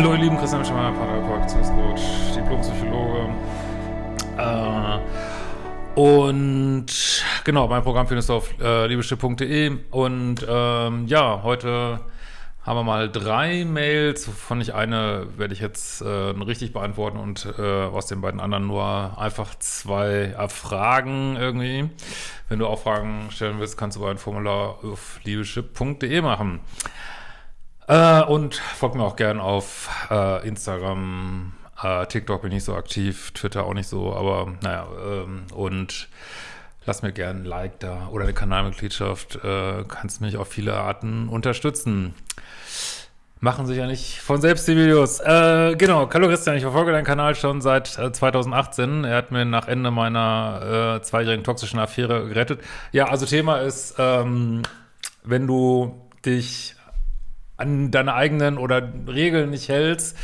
Hallo ihr Lieben, Christian Schemmer, Paartherapeut, Beziehungscoach, Diplompsychologe. Äh, und genau, mein Programm findest du auf äh, liebeschiff.de und ähm, ja, heute haben wir mal drei Mails, wovon ich eine werde ich jetzt äh, richtig beantworten und äh, aus den beiden anderen nur einfach zwei Fragen irgendwie. Wenn du auch Fragen stellen willst, kannst du ein Formular auf liebeschiff.de machen. Äh, und folgt mir auch gern auf äh, Instagram, äh, TikTok bin ich so aktiv, Twitter auch nicht so, aber naja, ähm, und lass mir gern ein Like da oder eine Kanalmitgliedschaft, äh, kannst mich auf viele Arten unterstützen. Machen sich ja nicht von selbst die Videos. Äh, genau, hallo Christian, ich verfolge deinen Kanal schon seit 2018. Äh, er hat mir nach Ende meiner äh, zweijährigen toxischen Affäre gerettet. Ja, also Thema ist, ähm, wenn du dich an deine eigenen oder Regeln nicht hältst,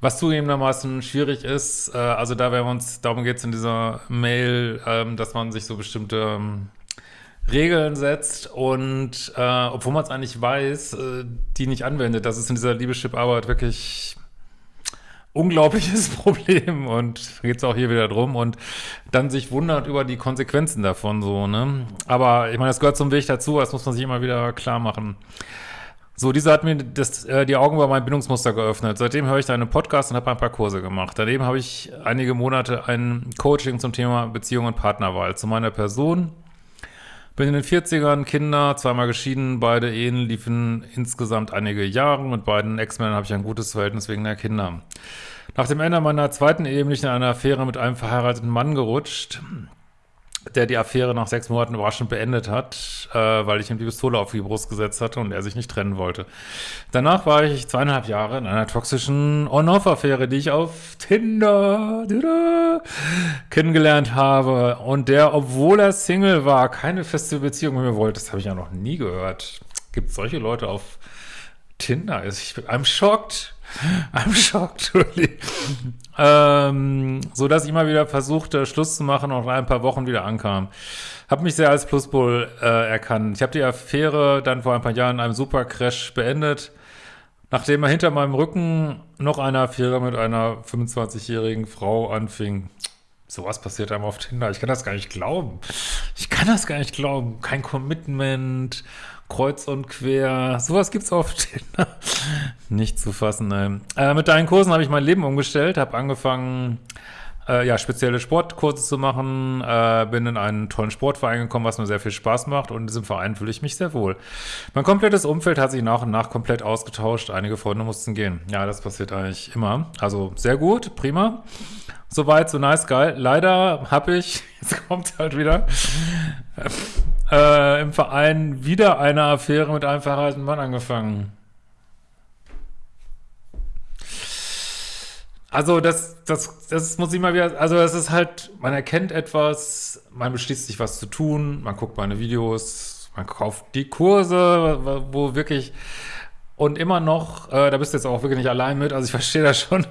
was zugegebenermaßen schwierig ist. Äh, also da werden wir uns, darum geht es in dieser Mail, ähm, dass man sich so bestimmte ähm, Regeln setzt und äh, obwohl man es eigentlich weiß, äh, die nicht anwendet. Das ist in dieser Liebeschip-Arbeit wirklich unglaubliches Problem und geht es auch hier wieder drum und dann sich wundert über die Konsequenzen davon so, ne? Aber ich meine, das gehört zum Weg dazu, das muss man sich immer wieder klar machen. So, dieser hat mir das, äh, die Augen über mein Bindungsmuster geöffnet. Seitdem höre ich deine Podcasts und habe ein paar Kurse gemacht. Daneben habe ich einige Monate ein Coaching zum Thema Beziehung und Partnerwahl. Zu meiner Person. Bin in den 40ern, Kinder, zweimal geschieden, beide Ehen liefen insgesamt einige Jahre. Mit beiden Ex-Männern habe ich ein gutes Verhältnis wegen der Kinder. Nach dem Ende meiner zweiten Ehe bin ich in einer Affäre mit einem verheirateten Mann gerutscht der die Affäre nach sechs Monaten überraschend beendet hat, äh, weil ich ihm die Pistole auf die Brust gesetzt hatte und er sich nicht trennen wollte. Danach war ich zweieinhalb Jahre in einer toxischen On-Off-Affäre, die ich auf Tinder kennengelernt habe und der, obwohl er Single war, keine feste Beziehung mit mir wollte. Das habe ich ja noch nie gehört. Gibt solche Leute auf Tinder? Ich bin, I'm shocked. I'm shocked, really. ähm, so dass ich immer wieder versuchte, Schluss zu machen und nach ein paar Wochen wieder ankam. Hab mich sehr als Pluspol äh, erkannt. Ich habe die Affäre dann vor ein paar Jahren in einem Supercrash beendet, nachdem er hinter meinem Rücken noch eine Affäre mit einer 25-jährigen Frau anfing. Sowas passiert einem auf Tinder. Ich kann das gar nicht glauben. Ich kann das gar nicht glauben. Kein Commitment kreuz und quer. Sowas gibt's oft. Nicht zu fassen, nein. Äh, mit deinen Kursen habe ich mein Leben umgestellt, habe angefangen, äh, ja, spezielle Sportkurse zu machen, äh, bin in einen tollen Sportverein gekommen, was mir sehr viel Spaß macht und in diesem Verein fühle ich mich sehr wohl. Mein komplettes Umfeld hat sich nach und nach komplett ausgetauscht, einige Freunde mussten gehen. Ja, das passiert eigentlich immer. Also sehr gut, prima. Soweit, so nice, geil. Leider habe ich, jetzt kommt halt wieder, äh, im Verein wieder eine Affäre mit einem verheirateten Mann angefangen. Also das, das, das muss ich mal wieder, also es ist halt, man erkennt etwas, man beschließt sich was zu tun, man guckt meine Videos, man kauft die Kurse, wo wirklich, und immer noch, äh, da bist du jetzt auch wirklich nicht allein mit, also ich verstehe das schon,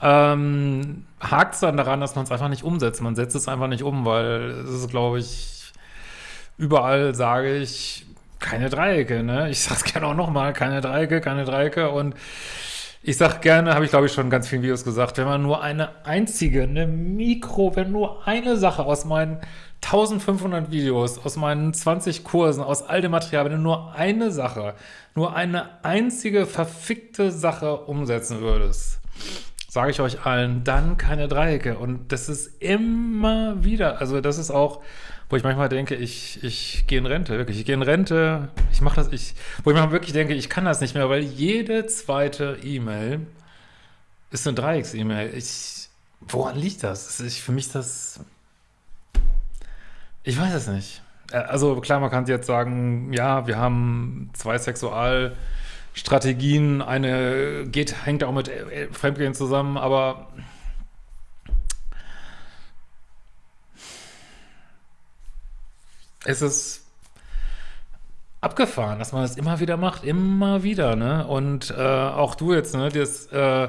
ähm, hakt es dann daran, dass man es einfach nicht umsetzt. Man setzt es einfach nicht um, weil es ist, glaube ich, überall sage ich, keine Dreiecke, ne? Ich sag's gerne auch nochmal, keine Dreiecke, keine Dreiecke und ich sag gerne, habe ich glaube ich schon in ganz vielen Videos gesagt, wenn man nur eine einzige, eine Mikro, wenn nur eine Sache aus meinen 1500 Videos, aus meinen 20 Kursen, aus all dem Material, wenn du nur eine Sache, nur eine einzige verfickte Sache umsetzen würdest, sage ich euch allen, dann keine Dreiecke. Und das ist immer wieder, also das ist auch wo ich manchmal denke, ich, ich gehe in Rente, wirklich, ich gehe in Rente, ich mache das, ich, wo ich manchmal wirklich denke, ich kann das nicht mehr, weil jede zweite E-Mail ist eine Dreiecks-E-Mail. Woran liegt das? Ich, für mich das, ich weiß es nicht. Äh, also klar, man kann jetzt sagen, ja, wir haben zwei Sexualstrategien, eine geht, hängt auch mit äh, Fremdgehen zusammen, aber es ist abgefahren, dass man das immer wieder macht, immer wieder, ne? Und äh, auch du jetzt, ne? Das, äh,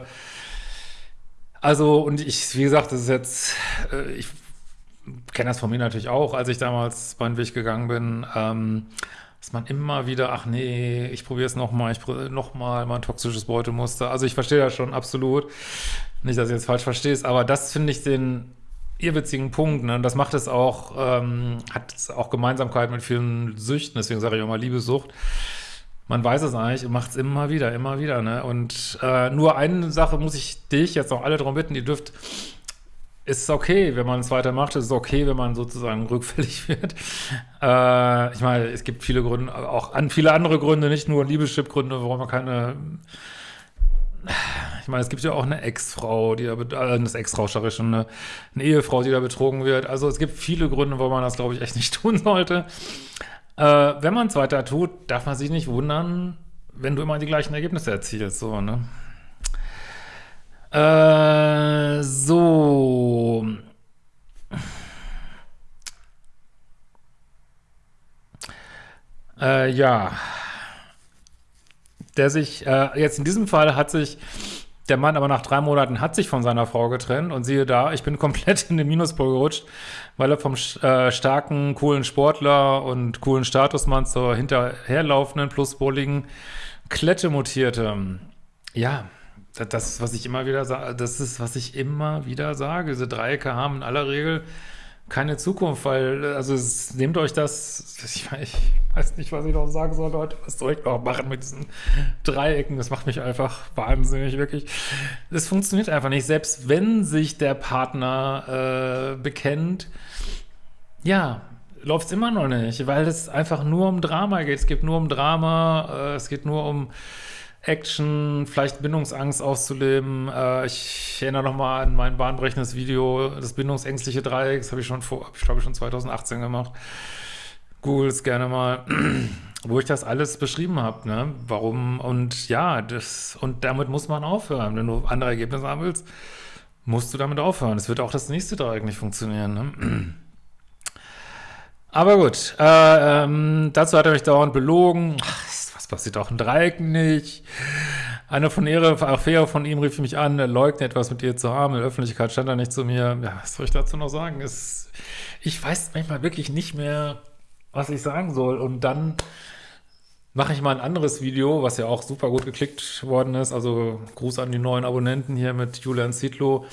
also, und ich, wie gesagt, das ist jetzt, äh, ich kenne das von mir natürlich auch, als ich damals meinen Weg gegangen bin, ähm, dass man immer wieder, ach nee, ich probiere es nochmal, ich nochmal mein toxisches Beutemuster. Also ich verstehe das schon absolut. Nicht, dass ich jetzt falsch verstehst, aber das finde ich den irrwitzigen Punkt, ne? Und das macht es auch, ähm, hat es auch Gemeinsamkeit mit vielen Süchten, deswegen sage ich auch mal Liebesucht. Man weiß es eigentlich und macht es immer wieder, immer wieder, ne? Und äh, nur eine Sache muss ich dich jetzt auch alle darum bitten, ihr dürft ist okay, wenn man es weitermacht, es ist okay, wenn man sozusagen rückfällig wird. Äh, ich meine, es gibt viele Gründe, auch an viele andere Gründe, nicht nur Liebeschip-Gründe, warum man keine ich meine, es gibt ja auch eine Ex-Frau, die da, äh, eine Ex-Frau, schon, eine, eine, Ehefrau, die da betrogen wird. Also es gibt viele Gründe, warum man das, glaube ich, echt nicht tun sollte. Äh, wenn man es weiter tut, darf man sich nicht wundern, wenn du immer die gleichen Ergebnisse erzielst, so, ne? Äh, so. Äh, ja. Der sich, äh, jetzt in diesem Fall hat sich der Mann aber nach drei Monaten hat sich von seiner Frau getrennt und siehe da, ich bin komplett in den Minuspol gerutscht, weil er vom äh, starken, coolen Sportler und coolen Statusmann zur hinterherlaufenden, pluspoligen Klette mutierte. Ja, das ist, was ich immer wieder sage, das ist, was ich immer wieder sage. Diese Dreiecke haben in aller Regel keine Zukunft, weil, also es, nehmt euch das, ich, ich, weiß nicht, was ich noch sagen soll, Leute, was soll ich noch machen mit diesen Dreiecken? Das macht mich einfach wahnsinnig, wirklich. Es funktioniert einfach nicht, selbst wenn sich der Partner äh, bekennt, ja, läuft es immer noch nicht, weil es einfach nur um Drama geht. Es geht nur um Drama, äh, es geht nur um Action, vielleicht Bindungsangst auszuleben. Äh, ich erinnere nochmal an mein bahnbrechendes Video, das bindungsängstliche Dreieck, das habe ich schon vor, habe ich glaube ich schon 2018 gemacht. Google es gerne mal, wo ich das alles beschrieben habe, ne? Warum und ja, das und damit muss man aufhören. Wenn du andere Ergebnisse haben willst, musst du damit aufhören. Es wird auch das nächste Dreieck nicht funktionieren, ne? Aber gut, äh, ähm, dazu hat er mich dauernd belogen. Ach, passiert auch in Dreiecken nicht. Eine von ihrer Affäre von ihm rief mich an, leugnet etwas mit ihr zu haben. In der Öffentlichkeit stand er nicht zu mir. Ja, was soll ich dazu noch sagen? Es, ich weiß manchmal wirklich nicht mehr, was ich sagen soll. Und dann mache ich mal ein anderes Video, was ja auch super gut geklickt worden ist. Also Gruß an die neuen Abonnenten hier mit Julian Zietlow.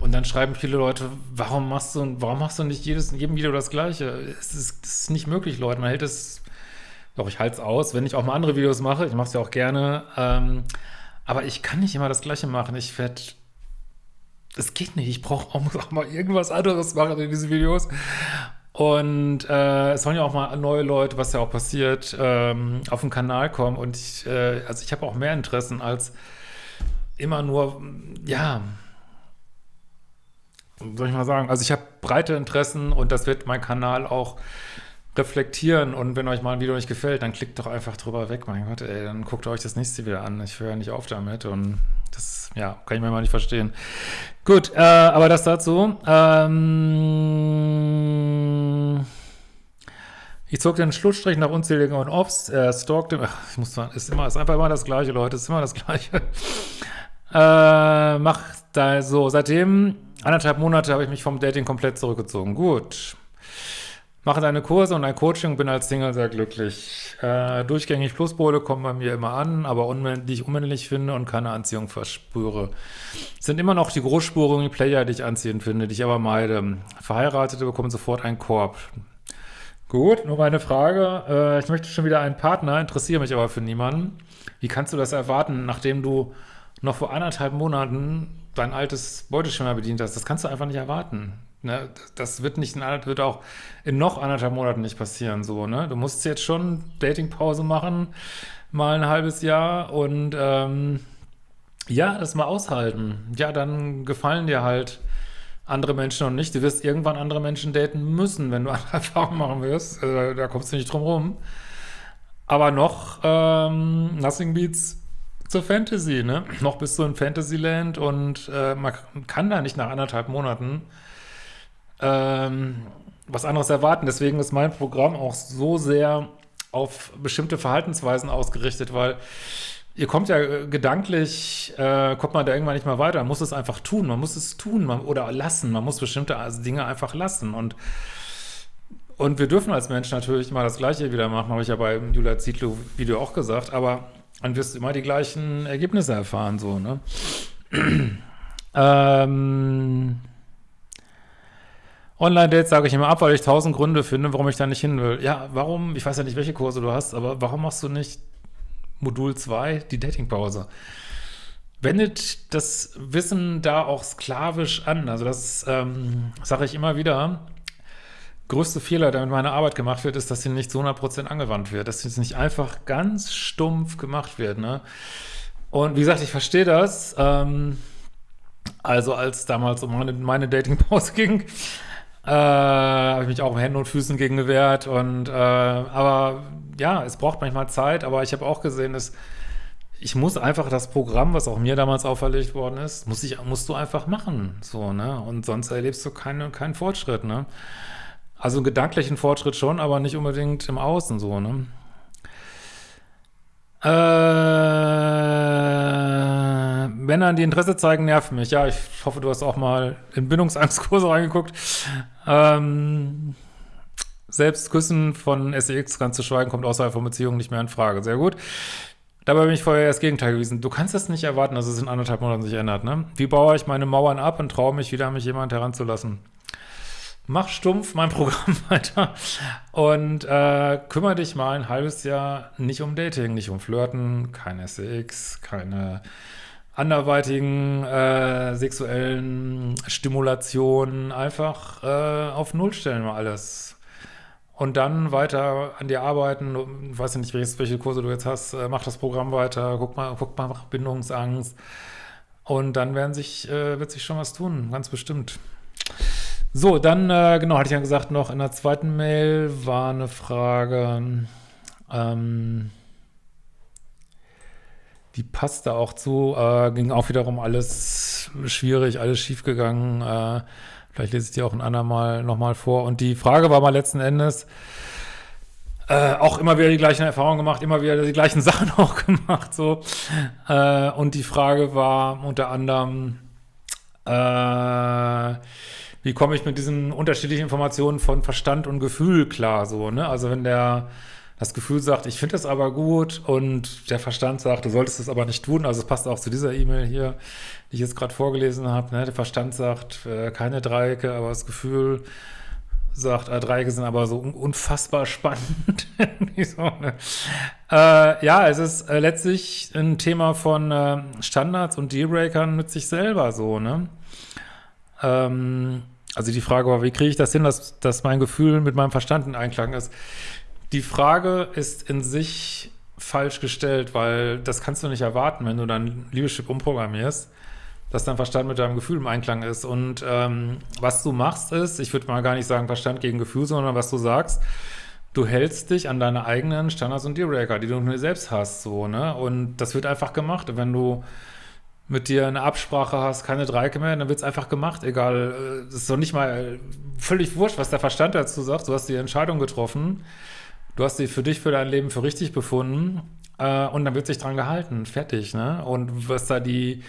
Und dann schreiben viele Leute, warum machst du, warum machst du nicht jedes, in jedem Video das Gleiche? Es ist, es ist nicht möglich, Leute. Man hält es doch, ich halte es aus, wenn ich auch mal andere Videos mache. Ich mache es ja auch gerne. Ähm, aber ich kann nicht immer das Gleiche machen. Ich werde... Es geht nicht. Ich brauche auch, mal irgendwas anderes machen in diesen Videos. Und äh, es sollen ja auch mal neue Leute, was ja auch passiert, ähm, auf den Kanal kommen. Und ich, äh, also ich habe auch mehr Interessen als immer nur, ja, soll ich mal sagen, also ich habe breite Interessen und das wird mein Kanal auch reflektieren und wenn euch mal ein Video nicht gefällt, dann klickt doch einfach drüber weg, mein Gott, ey, dann guckt euch das nächste wieder an. Ich höre ja nicht auf damit und das, ja, kann ich mir mal nicht verstehen. Gut, äh, aber das dazu. Ähm, ich zog den Schlussstrich nach unzähligen On-Offs, er stalkte, ach, ich muss sagen, ist immer, ist einfach immer das Gleiche, Leute, ist immer das Gleiche. äh, macht da so, seitdem anderthalb Monate habe ich mich vom Dating komplett zurückgezogen. Gut. Mache deine Kurse und ein Coaching, bin als Single sehr glücklich. Äh, durchgängig Pluspole kommen bei mir immer an, aber die ich unmännlich finde und keine Anziehung verspüre. sind immer noch die großspurigen Player, die ich anziehend finde, die ich aber meide. Verheiratete bekommen sofort einen Korb. Gut, nur meine Frage. Äh, ich möchte schon wieder einen Partner, interessiere mich aber für niemanden. Wie kannst du das erwarten, nachdem du noch vor anderthalb Monaten dein altes Beuteschema bedient hast? Das kannst du einfach nicht erwarten. Ne, das wird nicht in wird auch in noch anderthalb Monaten nicht passieren. So, ne? Du musst jetzt schon Datingpause machen, mal ein halbes Jahr und ähm, ja, das mal aushalten. Ja, dann gefallen dir halt andere Menschen und nicht. Du wirst irgendwann andere Menschen daten müssen, wenn du andere Erfahrungen machen wirst. Also, da kommst du nicht drum rum. Aber noch ähm, Nothing Beats zur Fantasy, ne? Noch bist du in Fantasyland und äh, man kann da nicht nach anderthalb Monaten ähm, was anderes erwarten. Deswegen ist mein Programm auch so sehr auf bestimmte Verhaltensweisen ausgerichtet, weil ihr kommt ja äh, gedanklich, äh, kommt man da irgendwann nicht mehr weiter. Man muss es einfach tun, man muss es tun man, oder lassen. Man muss bestimmte Dinge einfach lassen. Und Und wir dürfen als Mensch natürlich mal das Gleiche wieder machen, habe ich ja beim Julia Zietlow-Video auch gesagt, aber dann wirst du immer die gleichen Ergebnisse erfahren, so, ne? ähm, Online-Dates sage ich immer ab, weil ich tausend Gründe finde, warum ich da nicht hin will. Ja, warum? Ich weiß ja nicht, welche Kurse du hast, aber warum machst du nicht Modul 2, die Datingpause? Wendet das Wissen da auch sklavisch an. Also das ähm, sage ich immer wieder größte Fehler, der mit meiner Arbeit gemacht wird, ist, dass sie nicht zu 100% angewandt wird, dass sie nicht einfach ganz stumpf gemacht wird. Ne? Und wie gesagt, ich verstehe das. Ähm, also als damals um meine, meine Dating-Pause ging, äh, habe ich mich auch um Händen und Füßen gegen gewehrt. Und, äh, aber ja, es braucht manchmal Zeit, aber ich habe auch gesehen, dass ich muss einfach das Programm, was auch mir damals auferlegt worden ist, muss ich, musst du einfach machen, so, ne, und sonst erlebst du keine, keinen Fortschritt, ne. Also gedanklichen Fortschritt schon, aber nicht unbedingt im Außen so, ne? Äh, Männer, die Interesse zeigen, nerven mich. Ja, ich hoffe, du hast auch mal in Bindungsangstkurse reingeguckt. Ähm, selbst Küssen von SEX, ganz zu schweigen, kommt außerhalb von Beziehungen nicht mehr in Frage. Sehr gut. Dabei bin ich vorher das Gegenteil gewesen. Du kannst das nicht erwarten, dass es in anderthalb Monaten sich ändert, ne? Wie baue ich meine Mauern ab und traue mich wieder, mich jemand heranzulassen? mach stumpf mein Programm weiter und äh, kümmere dich mal ein halbes Jahr nicht um Dating, nicht um Flirten, kein SEX, keine anderweitigen äh, sexuellen Stimulationen, einfach äh, auf Null stellen mal alles. Und dann weiter an dir arbeiten, ich weiß nicht, welche Kurse du jetzt hast, äh, mach das Programm weiter, guck mal, guck mal nach Bindungsangst. Und dann werden sich, äh, wird sich schon was tun, ganz bestimmt. So, dann, äh, genau, hatte ich ja gesagt, noch in der zweiten Mail war eine Frage, ähm, die passte auch zu, äh, ging auch wiederum alles schwierig, alles schiefgegangen, äh, vielleicht lese ich die auch ein andermal nochmal vor. Und die Frage war mal letzten Endes, äh, auch immer wieder die gleichen Erfahrungen gemacht, immer wieder die gleichen Sachen auch gemacht, so. Äh, und die Frage war unter anderem, äh, wie komme ich mit diesen unterschiedlichen Informationen von Verstand und Gefühl klar, so, ne? Also wenn der das Gefühl sagt, ich finde das aber gut und der Verstand sagt, du solltest es aber nicht tun, also es passt auch zu dieser E-Mail hier, die ich jetzt gerade vorgelesen habe, ne? Der Verstand sagt, äh, keine Dreiecke, aber das Gefühl sagt, äh, Dreiecke sind aber so unfassbar spannend. so, ne? äh, ja, es ist äh, letztlich ein Thema von äh, Standards und Dealbreakern mit sich selber so, ne? Ähm, also die Frage war, wie kriege ich das hin, dass, dass mein Gefühl mit meinem Verstand in Einklang ist? Die Frage ist in sich falsch gestellt, weil das kannst du nicht erwarten, wenn du dein Liebeschip umprogrammierst, dass dein Verstand mit deinem Gefühl im Einklang ist. Und ähm, was du machst ist, ich würde mal gar nicht sagen Verstand gegen Gefühl, sondern was du sagst, du hältst dich an deine eigenen Standards und Dealbreaker, die du nur selbst hast, so, ne? Und das wird einfach gemacht. Wenn du mit dir eine Absprache hast, keine Dreiecke mehr, dann wird es einfach gemacht, egal, es ist doch nicht mal völlig wurscht, was der Verstand dazu sagt, du hast die Entscheidung getroffen, du hast sie für dich, für dein Leben für richtig befunden äh, und dann wird sich dran gehalten, fertig, ne, und was da die,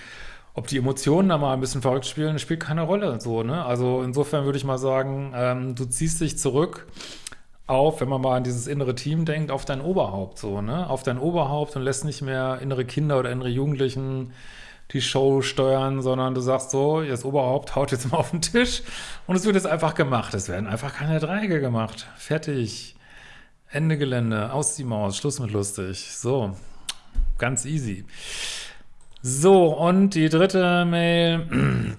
ob die Emotionen da mal ein bisschen verrückt spielen, spielt keine Rolle, so, ne, also insofern würde ich mal sagen, ähm, du ziehst dich zurück auf, wenn man mal an dieses innere Team denkt, auf dein Oberhaupt, so, ne, auf dein Oberhaupt und lässt nicht mehr innere Kinder oder innere Jugendlichen die Show steuern, sondern du sagst so, das Oberhaupt haut jetzt mal auf den Tisch und es wird jetzt einfach gemacht. Es werden einfach keine Dreiecke gemacht. Fertig. Ende Gelände, aus die Maus, Schluss mit lustig. So, ganz easy. So, und die dritte Mail.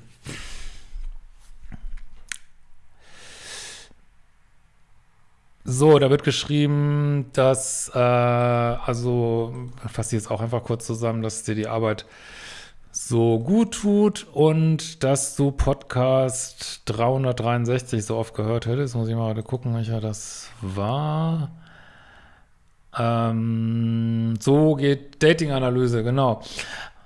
So, da wird geschrieben, dass, äh, also, fasse jetzt auch einfach kurz zusammen, dass dir die Arbeit so gut tut und dass du Podcast 363 so oft gehört hättest. Muss ich mal gucken, welcher das war. Ähm, so geht Dating-Analyse, genau.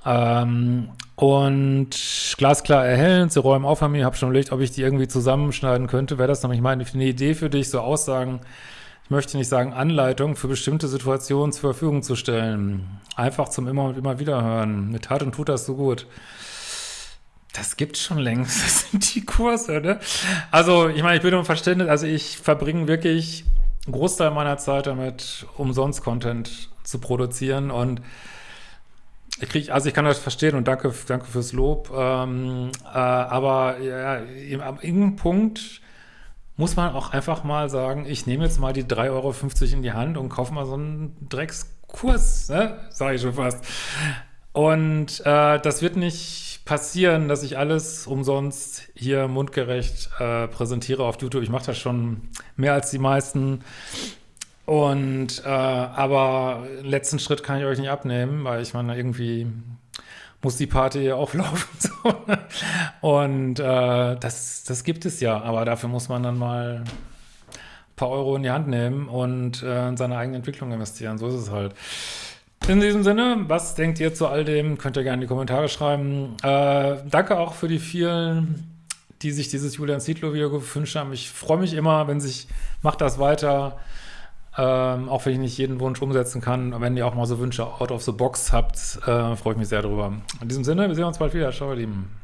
Ähm, und glasklar erhellend, sie räumen auf an mir, habe schon überlegt, ob ich die irgendwie zusammenschneiden könnte. Wäre das nämlich meine eine Idee für dich, so Aussagen ich möchte nicht sagen Anleitung, für bestimmte Situationen zur Verfügung zu stellen. Einfach zum immer und immer wieder hören. Mit Tat und tut das so gut. Das gibt schon längst, das sind die Kurse, ne? Also, ich meine, ich bin um Verständnis, also ich verbringe wirklich einen Großteil meiner Zeit damit, umsonst Content zu produzieren und ich kriege, also ich kann das verstehen und danke, danke fürs Lob, ähm, äh, aber ja, am irgendeinem Punkt muss man auch einfach mal sagen, ich nehme jetzt mal die 3,50 Euro in die Hand und kaufe mal so einen Dreckskurs, ne? sage ich schon fast. Und äh, das wird nicht passieren, dass ich alles umsonst hier mundgerecht äh, präsentiere auf YouTube. Ich mache das schon mehr als die meisten. Und äh, aber letzten Schritt kann ich euch nicht abnehmen, weil ich meine, irgendwie muss die Party ja auflaufen. Und äh, das, das gibt es ja, aber dafür muss man dann mal ein paar Euro in die Hand nehmen und äh, in seine eigene Entwicklung investieren. So ist es halt. In diesem Sinne, was denkt ihr zu all dem? Könnt ihr gerne in die Kommentare schreiben. Äh, danke auch für die vielen, die sich dieses Julian Zietlow-Video gewünscht haben. Ich freue mich immer, wenn sich, macht das weiter. Ähm, auch wenn ich nicht jeden Wunsch umsetzen kann. Wenn ihr auch mal so Wünsche out of the box habt, äh, freue ich mich sehr darüber. In diesem Sinne, wir sehen uns bald wieder. Ciao, ihr Lieben.